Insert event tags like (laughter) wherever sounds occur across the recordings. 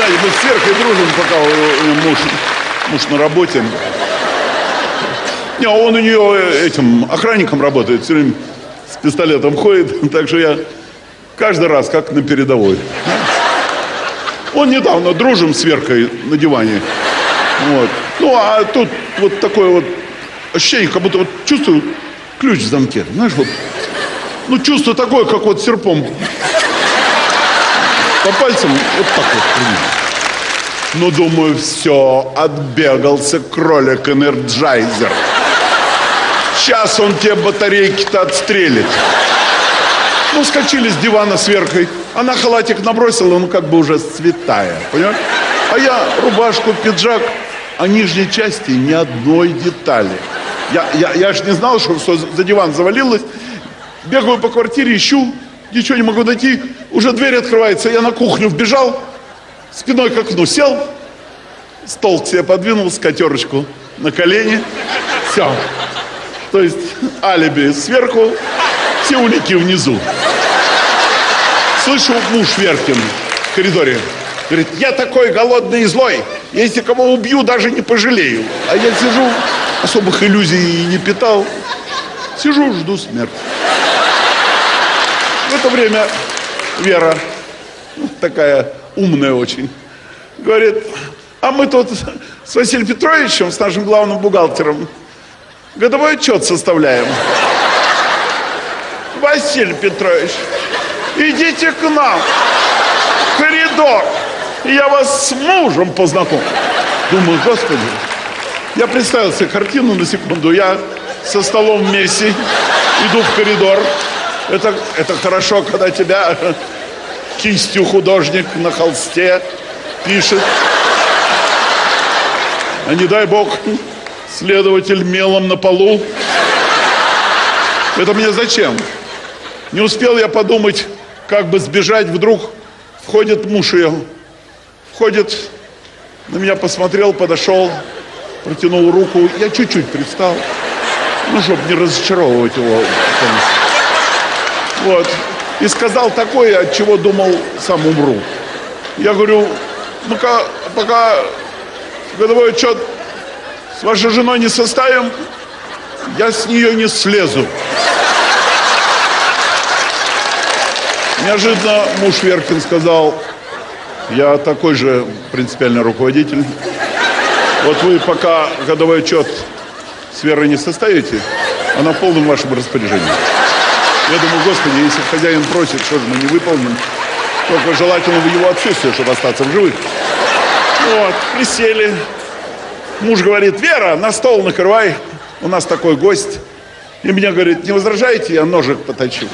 знаете, мы с Веркой дружим, пока муж, муж на работе. Не, а он у нее этим охранником работает, все время с пистолетом ходит, (laughs) так что я каждый раз как на передовой. Он недавно дружим с Веркой на диване. Вот. Ну, а тут вот такое вот ощущение, как будто вот чувствую ключ в замке. Знаешь, вот, ну, чувство такое, как вот серпом по пальцам, вот так вот примерно. Ну, думаю, все, отбегался кролик Энерджайзер. Сейчас он тебе батарейки-то отстрелит. Ну, скочили с дивана с Веркой. Она халатик набросила, ну, как бы уже святая, понимаешь? А я рубашку, пиджак, а нижней части ни одной детали. Я, я, я ж не знал, что все за диван завалилось. Бегаю по квартире, ищу, ничего не могу найти. Уже дверь открывается, я на кухню вбежал, спиной к окну сел, стол к себе подвинул, скатерочку на колени. Все. То есть алиби сверху, все улики внизу. Слышу муж Веркин в коридоре. Говорит, я такой голодный и злой. Если кого убью, даже не пожалею. А я сижу, особых иллюзий не питал. Сижу, жду смерти. В это время Вера, такая умная очень, говорит, а мы тут с Василием Петровичем, с нашим главным бухгалтером, годовой отчет составляем. Василий Петрович, идите к нам, в коридор, и я вас с мужем познакомлю. Думаю, господи, я представил себе картину на секунду, я со столом вместе иду в коридор, это, это хорошо, когда тебя кистью художник на холсте пишет. А не дай бог, следователь мелом на полу. Это мне зачем? Не успел я подумать, как бы сбежать, вдруг входит муж ее. Входит, на меня посмотрел, подошел, протянул руку. Я чуть-чуть пристал, ну, чтобы не разочаровывать его. Вот. И сказал такое, от чего думал, сам умру. Я говорю, ну-ка, пока годовой отчет с вашей женой не составим, я с нее не слезу. Неожиданно муж Веркин сказал, я такой же принципиальный руководитель. Вот вы пока годовой отчет с Верой не составите, она в полном вашем распоряжении. Я думаю, господи, если хозяин просит, что же мы не выполним, только желательно в его отсутствие, чтобы остаться в живых. Вот, присели. Муж говорит, Вера, на стол накрывай, у нас такой гость. И мне говорит, не возражаете, я ножик поточу.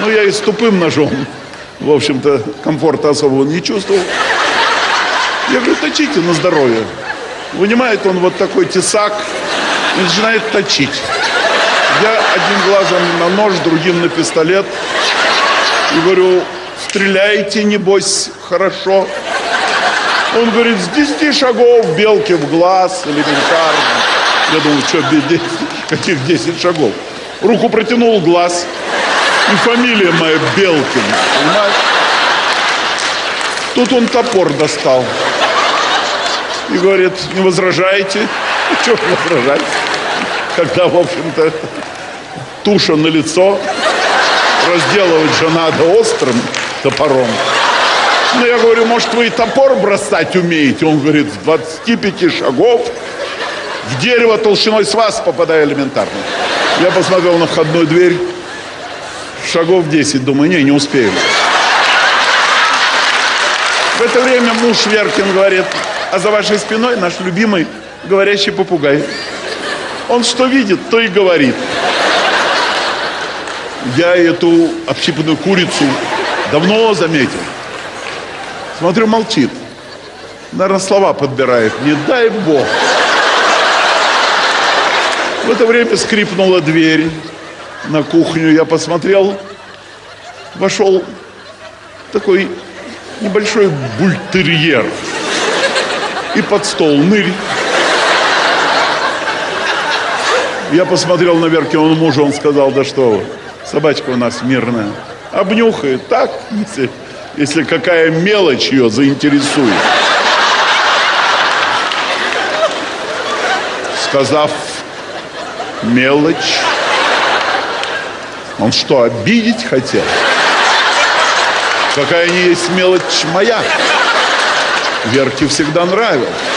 Ну, я и с тупым ножом, в общем-то, комфорта особого не чувствовал. Я говорю, точите на здоровье. Вынимает он вот такой тесак и начинает точить. Я одним глазом на нож, другим на пистолет. И говорю, стреляйте, небось, хорошо. Он говорит, с 10 шагов белки в глаз, элементарно. Я думаю, что, 10, каких 10 шагов? Руку протянул глаз. И фамилия моя Белкин, понимаешь? Тут он топор достал. И говорит, не возражаете? (laughs) Что возражать? Когда, в общем-то, туша на лицо, разделывать же надо острым топором. Ну, я говорю, может, вы и топор бросать умеете? Он говорит, с 25 шагов в дерево толщиной с вас попадаю элементарно. Я посмотрел на входную дверь, шагов 10, думаю, не, не успеем. В это время муж Веркин говорит, а за вашей спиной наш любимый говорящий попугай. Он что видит, то и говорит. Я эту общипанную курицу давно заметил. Смотрю, молчит. Наверное, слова подбирает. Не дай бог. В это время скрипнула дверь на кухню. Я посмотрел. Вошел такой небольшой бультерьер. И под стол нырь. Я посмотрел на Верки, он мужа, он сказал, да что вы, собачка у нас мирная. Обнюхает, так, если какая мелочь ее заинтересует. Сказав мелочь, он что, обидеть хотел? Какая не есть мелочь моя. Верке всегда нравилось.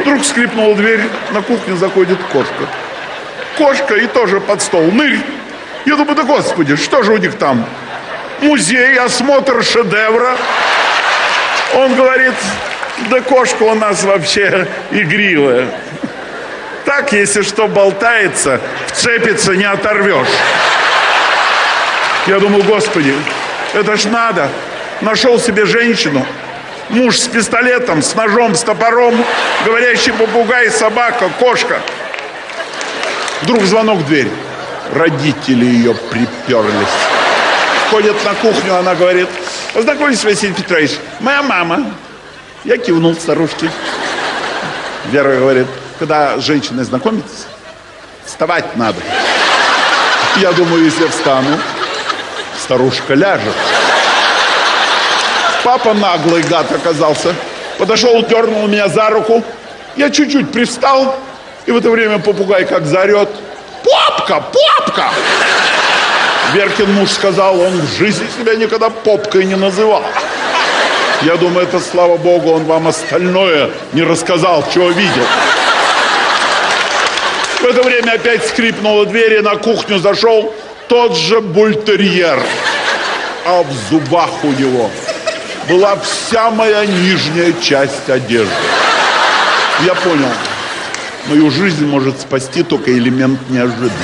Вдруг скрипнула дверь, на кухню заходит кошка. Кошка и тоже под стол. Нырь! Я думаю, да господи, что же у них там? Музей, осмотр шедевра. Он говорит, да кошка у нас вообще игривая. Так, если что болтается, вцепится, не оторвешь. Я думаю, господи, это ж надо. Нашел себе женщину, муж с пистолетом, с ножом, с топором, говорящий попугай, собака, кошка. Вдруг звонок в дверь. Родители ее приперлись. Ходят на кухню, она говорит, познакомьтесь, Василий Петрович, моя мама. Я кивнул старушке. Вера говорит, когда с женщиной знакомитесь, вставать надо. Я думаю, если встану, старушка ляжет. Папа наглый гад оказался. Подошел, дернул меня за руку. Я чуть-чуть привстал, и в это время попугай как заорет. Попка, попка! Веркин муж сказал, он в жизни себя никогда попкой не называл. Я думаю, это слава богу, он вам остальное не рассказал, чего видел. В это время опять скрипнула дверь, и на кухню зашел тот же бультерьер. А в зубах у него была вся моя нижняя часть одежды. Я понял, мою жизнь может спасти только элемент неожиданности.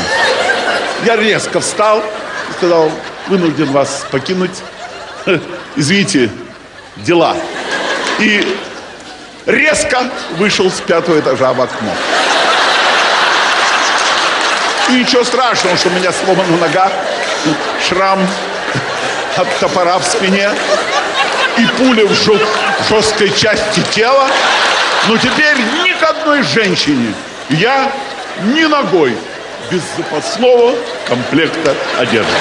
Я резко встал и сказал, вынужден вас покинуть. (laughs) Извините, дела. И резко вышел с пятого этажа в окно. И ничего страшного, что у меня сломана нога, (laughs) шрам от топора в спине и пуля в жесткой части тела. Но теперь ни к одной женщине я ни ногой без запасного комплекта одежды.